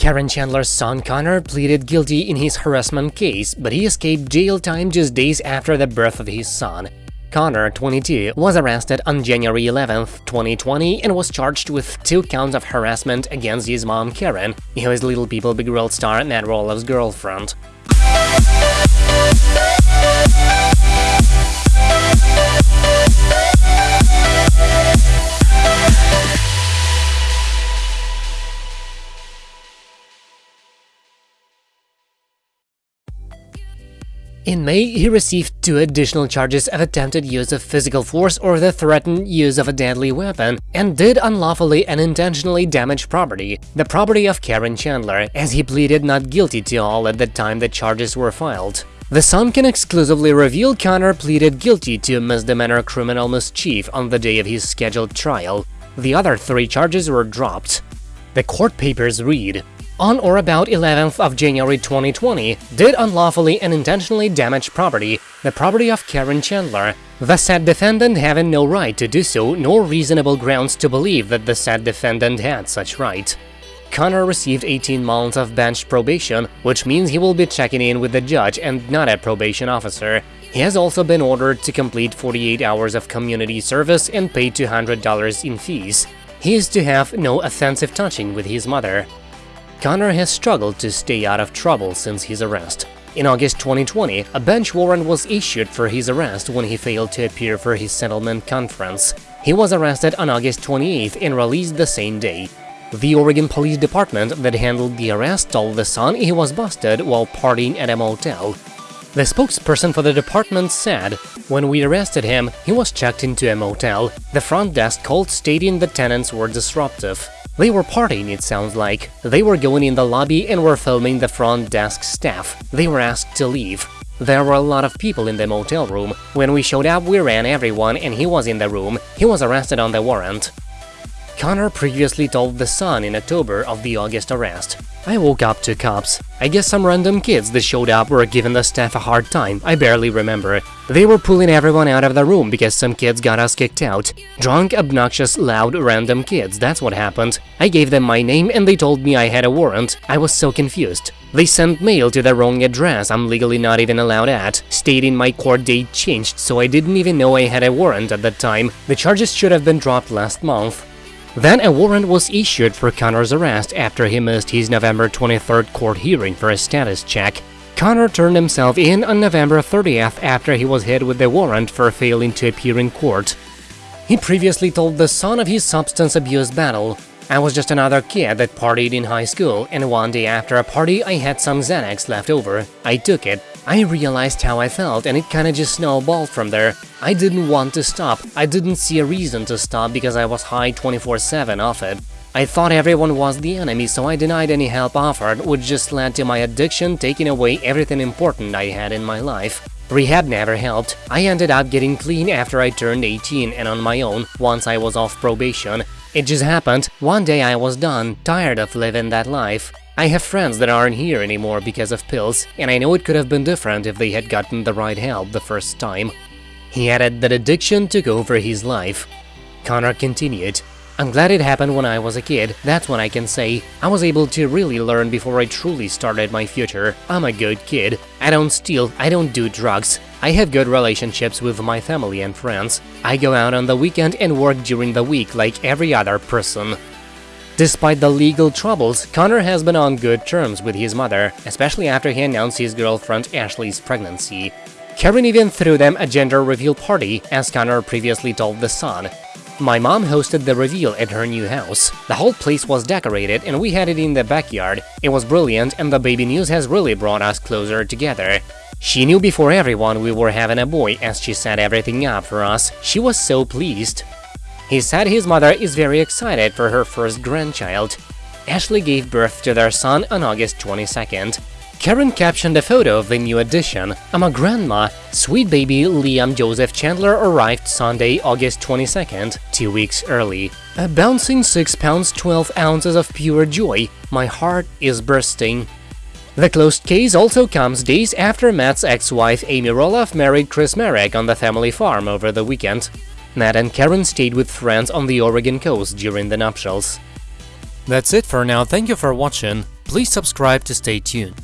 Caryn Chandler's son Connor pleaded guilty in his harassment case, but he escaped jail time just days after the birth of his son. Connor, 22, was arrested on January 11, 2020 and was charged with two counts of harassment against his mom Caryn, who is Little People Big World star Matt Roloff's girlfriend. In May, he received two additional charges of attempted use of physical force or the threatened use of a deadly weapon, and did unlawfully and intentionally damage property, the property of Caryn Chandler, as he pleaded not guilty to all at the time the charges were filed. The Sun can exclusively reveal Connor pleaded guilty to misdemeanor criminal mischief on the day of his scheduled trial. The other three charges were dropped. The court papers read, on or about 11th of January 2020, did unlawfully and intentionally damage property, the property of Caryn Chandler, the said defendant having no right to do so nor reasonable grounds to believe that the said defendant had such right. Connor received 18 months of bench probation, which means he will be checking in with the judge and not a probation officer. He has also been ordered to complete 48 hours of community service and pay $200 in fees. He is to have no offensive touching with his mother. Connor has struggled to stay out of trouble since his arrest. In August 2020, a bench warrant was issued for his arrest when he failed to appear for his settlement conference. He was arrested on August 28 and released the same day. The Oregon Police Department that handled the arrest told The Sun he was busted while partying at a motel. The spokesperson for the department said, when we arrested him, he was checked into a motel. The front desk called stating the tenants were disruptive. They were partying, it sounds like. They were going in the lobby and were filming the front desk staff. They were asked to leave. There were a lot of people in the motel room. When we showed up, we ran everyone and he was in the room. He was arrested on the warrant. Connor previously told The Sun in October of the August arrest. I woke up to cops. I guess some random kids that showed up were giving the staff a hard time, I barely remember. They were pulling everyone out of the room because some kids got us kicked out. Drunk, obnoxious, loud, random kids, that's what happened. I gave them my name and they told me I had a warrant. I was so confused. They sent mail to the wrong address I'm legally not even allowed at, stating my court date changed so I didn't even know I had a warrant at that time. The charges should have been dropped last month. Then a warrant was issued for Connor's arrest after he missed his November 23rd court hearing for a status check. Connor turned himself in on November 30th after he was hit with the warrant for failing to appear in court. He previously told The Sun of his substance abuse battle. I was just another kid that partied in high school, and one day after a party I had some Xanax left over. I took it. I realized how I felt and it kinda just snowballed from there. I didn't want to stop. I didn't see a reason to stop because I was high 24-7 off it. I thought everyone was the enemy, so I denied any help offered, which just led to my addiction taking away everything important I had in my life. Rehab never helped. I ended up getting clean after I turned 18 and on my own, once I was off probation. It just happened, one day I was done, tired of living that life. I have friends that aren't here anymore because of pills, and I know it could have been different if they had gotten the right help the first time. He added that addiction took over his life. Connor continued, I'm glad it happened when I was a kid, that's what I can say. I was able to really learn before I truly started my future. I'm a good kid. I don't steal, I don't do drugs. I have good relationships with my family and friends. I go out on the weekend and work during the week like every other person. Despite the legal troubles, Connor has been on good terms with his mother, especially after he announced his girlfriend Ashley's pregnancy. Caryn even threw them a gender reveal party, as Connor previously told The Sun. My mom hosted the reveal at her new house. The whole place was decorated and we had it in the backyard. It was brilliant and the baby news has really brought us closer together. She knew before everyone we were having a boy as she set everything up for us. She was so pleased. He said his mother is very excited for her first grandchild. Ashley gave birth to their son on August 22nd. Caryn captioned a photo of the new addition. I'm a grandma. Sweet baby Liam Joseph Chandler arrived Sunday, August 22nd, two weeks early. A bouncing 6 pounds 12 ounces of pure joy. My heart is bursting. The closed case also comes days after Matt's ex-wife Amy Roloff married Chris Marek on the family farm over the weekend. Matt and Caryn stayed with friends on the Oregon coast during the nuptials. That's it for now, thank you for watching. Please subscribe to stay tuned.